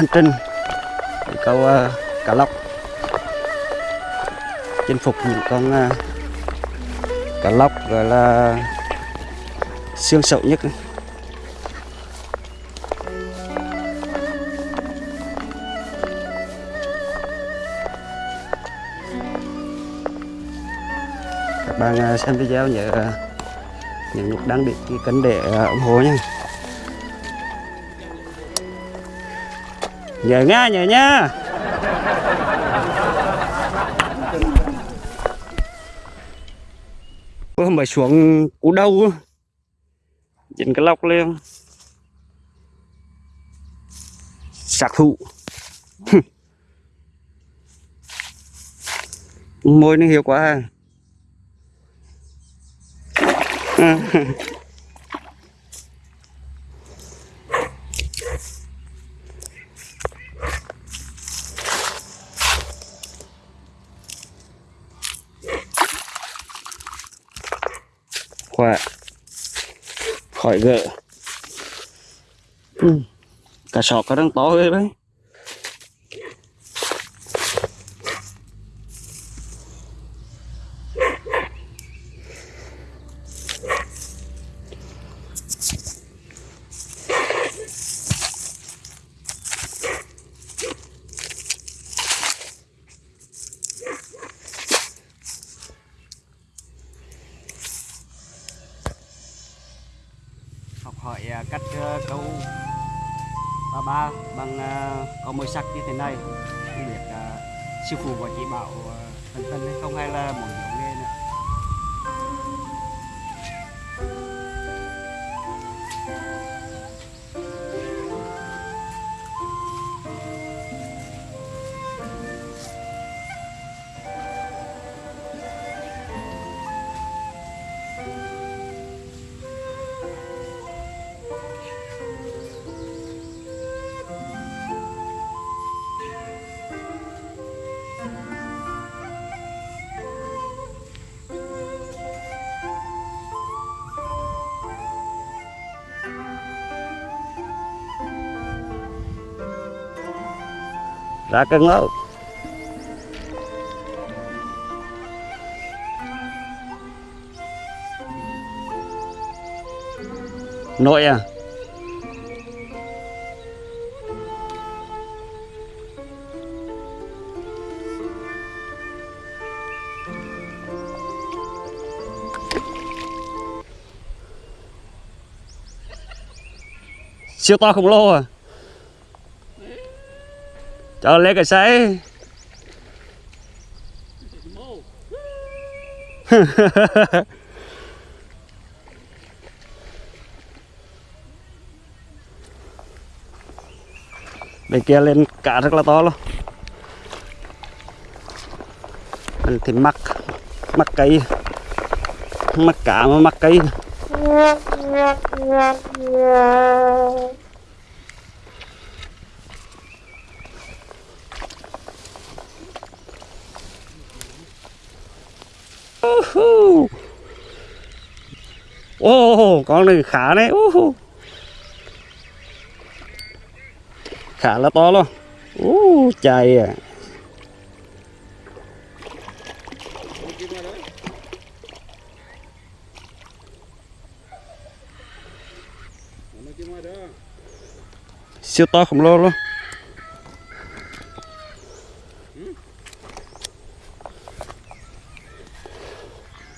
hành trình để câu uh, ờ, cá lóc. Chinh phục những con ờ, uh, cá lóc gọi là xương sậu nhất. Này. các bạn ờ, xem video nhớ những nhấn nút đăng ký kênh để ủng hộ nha. Giờ nha nhớ nha Ôi, mới xuống cú đâu dính cái lọc lên. Sạc thụ. Môi nó hiệu quá à. khỏi gỡ ừ. cả sọt có đang to ghê đấy hỏi à, cách ờ, câu ba ba bằng à, có môi sắc như thế này. Không biết à, sư phụ và chị bảo ờ, à, tân tân hay không hay là một ra cân đó nội à? Siêu to khổng lồ à? Cho lấy cái sấy bên kia lên cá rất là to luôn. Mình thì mắc mắc cây. Mắc cá mà mắc cây. Ô, oh, con này khá đấy. Uh. Khá là to luôn. Uh, chạy à. Siêu to khổng lồ luôn.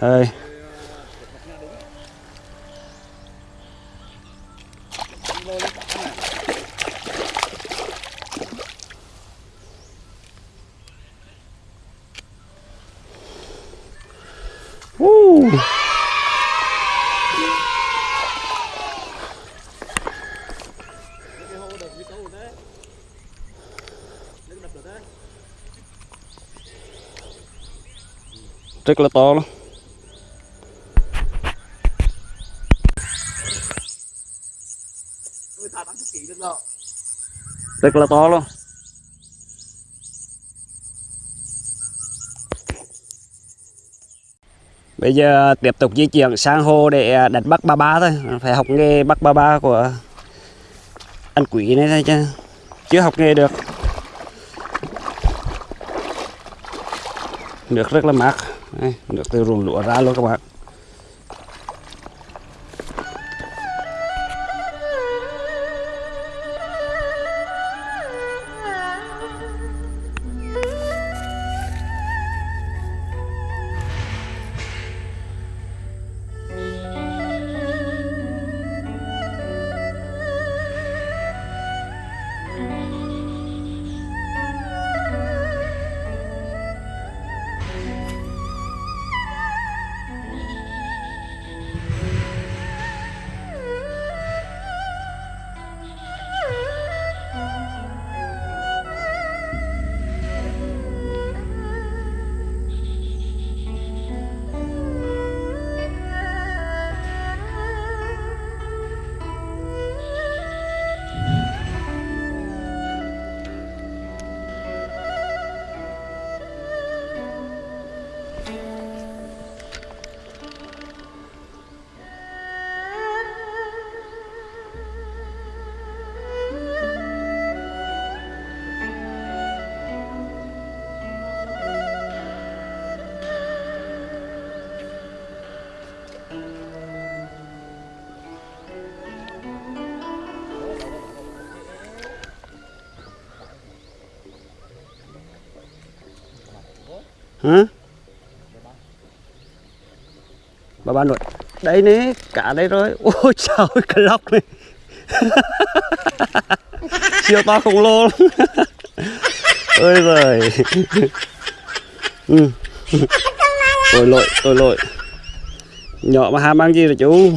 Đây. Woo. Rất là to luôn. Rất là to luôn. Bây giờ tiếp tục di chuyển sang hồ để à, đánh bắt ba ba thôi. Phải học nghề bắt ba ba của anh Quý này thôi chứ. Chưa học nghề được. Nước rất là mát. Nước từ ruộng lúa ra luôn các bạn. Hả bà ba nội, đây nè, cả đây rồi. Ôi trời cái lóc này. Siêu to khổng lồ lắm. ôi giời. Ừ. tôi lội tôi lội. Nhỏ mà ham ăn gì rồi chú?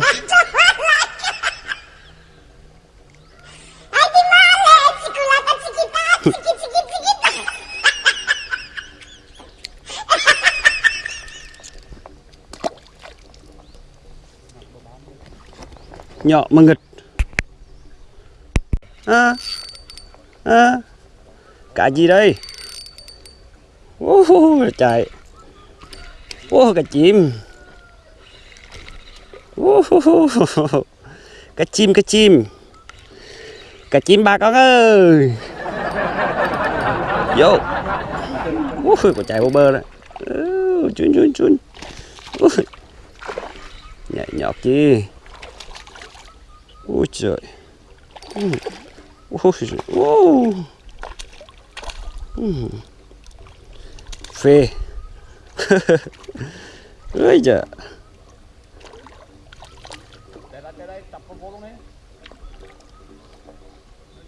Nhỏ mà nghịch. À, à, cá gì đây? Uh, chạy. Ô cá chim. Uh, cá chim cá chim. Cá chim ba con ơi. Vô. Uh, có chạy vô bơ đó. Chun chun chun. Ui, nhảy nhọt chi ôi trời. Ôi trời. Ôi phê. Ôi trời. Hãy subscribe cho kênh Ghiền Mì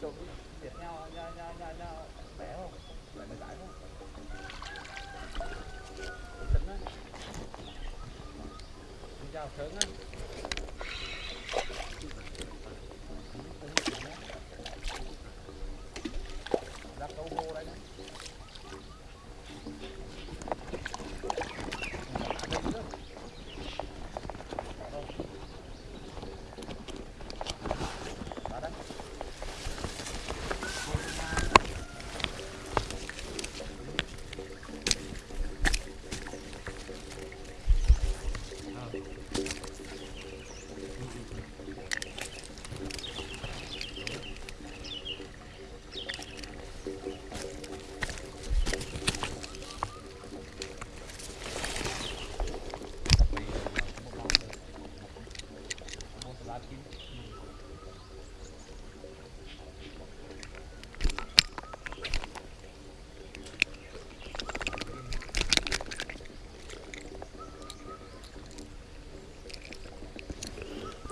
Gõ Để không bỏ lỡ những video hấp dẫn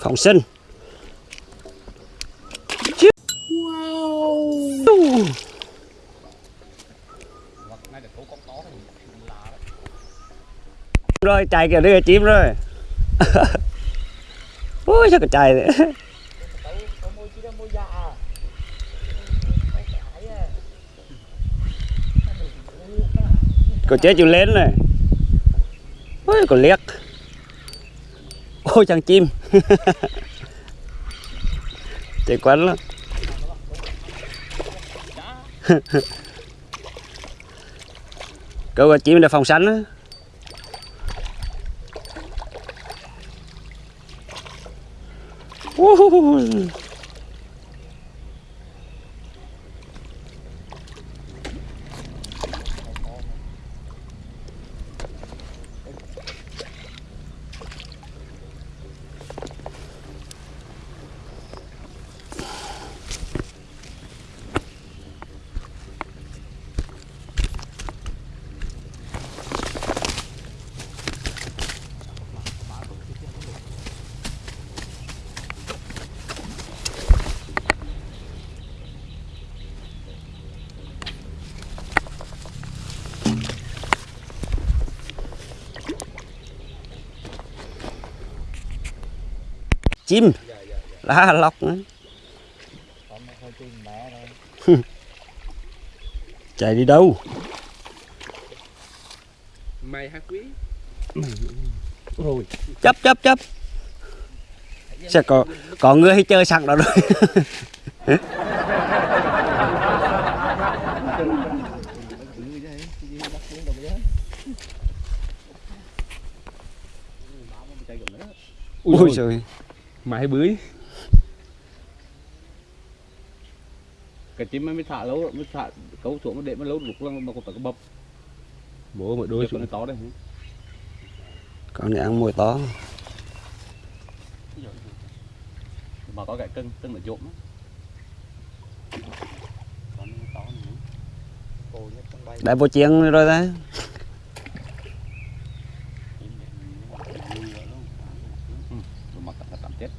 cộng sinh. Wow. Rồi chạy kìa, đưa chim rồi. Ôi sao cái chạy đấy Tấu có môi chịu lên này. Ôi còn liếc. Ôi thằng chim. chạy quấn lắm. Câu chim là phòng sánh á. Chim. Lá lóc ấy. chạy đi đâu? Mày hả quý? Rồi. Chấp chấp chấp. Sẽ có có người hay chơi sẵn đó rồi. Ui trời mày bưới. Cái chim mới thả lâu mới thả cấu xuống nó để nó lâu lục lăng mà còn phải có bập bố mà đôi xuống. nó to đây con này ăn mồi to. Mà có cái cân cân là trộm đại bộ chiên rồi đấy Ừ, đồ mặc là tạm chết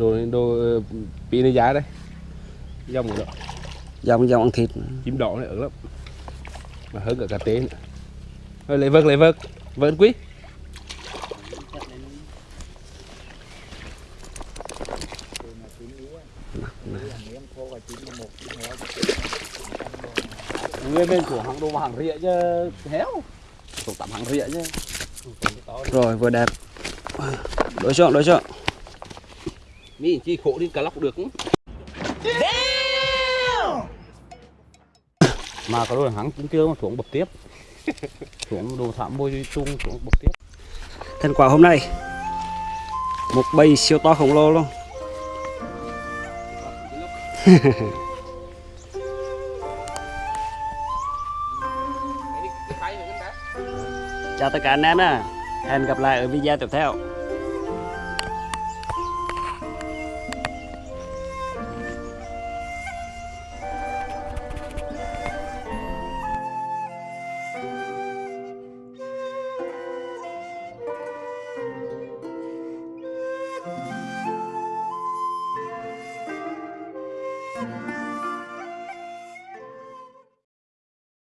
rồi đồ pin này giá đây. Dòng rồi đó dòng dòng ăn thịt. Chim đỏ này ở lắm mà hơn cả cà tế nữa. Thôi lấy vợt lấy vợt. Vợt quý. Người bên của hàng đồ hàng rịa chứ héo. Tổ tạm hàng rịa chứ. Rồi vừa đẹp. Đối chọn đối chọn mi chi khổ đi cả lóc được. Mà có đôi hắn cũng chưa mà xuống bậc tiếp. Xuống đồ thảm bôi chung xuống bậc tiếp. Thành quả hôm nay một bầy siêu to khổng lồ luôn. Chào tất cả anh em nha hẹn gặp lại ở video tiếp theo